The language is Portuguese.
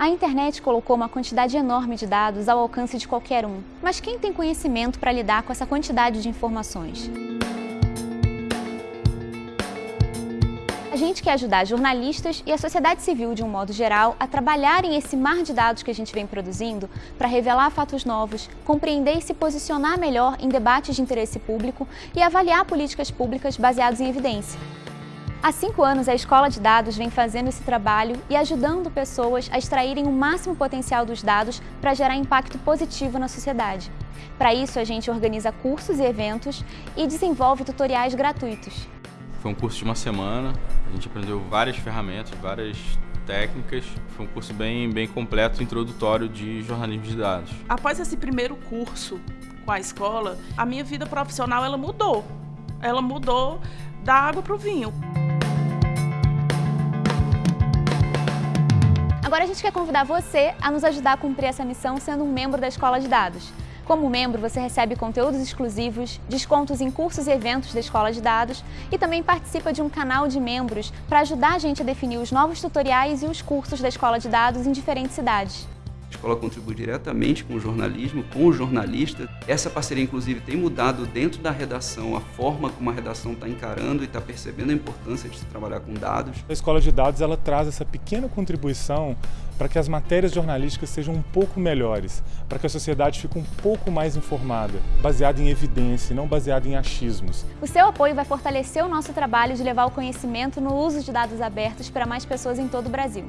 A internet colocou uma quantidade enorme de dados ao alcance de qualquer um. Mas quem tem conhecimento para lidar com essa quantidade de informações? A gente quer ajudar jornalistas e a sociedade civil, de um modo geral, a trabalharem esse mar de dados que a gente vem produzindo para revelar fatos novos, compreender e se posicionar melhor em debates de interesse público e avaliar políticas públicas baseadas em evidência. Há cinco anos, a Escola de Dados vem fazendo esse trabalho e ajudando pessoas a extraírem o máximo potencial dos dados para gerar impacto positivo na sociedade. Para isso, a gente organiza cursos e eventos e desenvolve tutoriais gratuitos. Foi um curso de uma semana, a gente aprendeu várias ferramentas, várias técnicas. Foi um curso bem, bem completo, introdutório de jornalismo de dados. Após esse primeiro curso com a escola, a minha vida profissional ela mudou. Ela mudou da água para o vinho. Agora a gente quer convidar você a nos ajudar a cumprir essa missão sendo um membro da Escola de Dados. Como membro, você recebe conteúdos exclusivos, descontos em cursos e eventos da Escola de Dados e também participa de um canal de membros para ajudar a gente a definir os novos tutoriais e os cursos da Escola de Dados em diferentes cidades. A escola contribui diretamente com o jornalismo, com o jornalista. Essa parceria, inclusive, tem mudado dentro da redação a forma como a redação está encarando e está percebendo a importância de se trabalhar com dados. A escola de dados ela traz essa pequena contribuição para que as matérias jornalísticas sejam um pouco melhores, para que a sociedade fique um pouco mais informada, baseada em evidência e não baseada em achismos. O seu apoio vai fortalecer o nosso trabalho de levar o conhecimento no uso de dados abertos para mais pessoas em todo o Brasil.